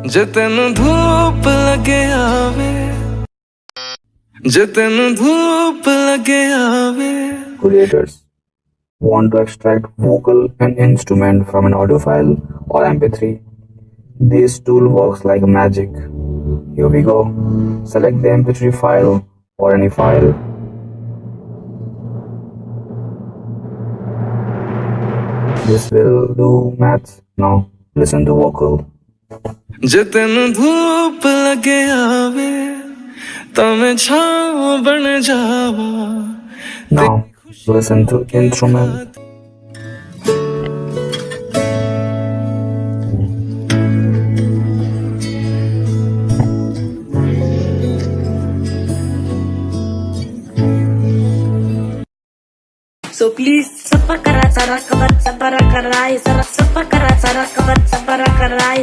ਜੇ ਤੈਨੂੰ ਧੂਪ ਲੱਗੇ ਆਵੇ ਜੇ ਤੈਨੂੰ ਧੂਪ ਲੱਗੇ ਆਵੇ Creators want to extract vocal and instrument from an audio file or MP3. This tool works like magic. Here we go. Select the MP3 file or any file. This will do maths. Now listen to vocal. ਜੇ ਤੈਨੂੰ ਧੂਪ ਲੱਗੇ ਆਵੇ ਤਾਂ ਮੈਂ ਛਾਂ ਬਣ ਜਾਵਾਂ Now listen to instrument. So please sapakara sarakabat sabarakarai sarasapakara sarakabat sabarakarai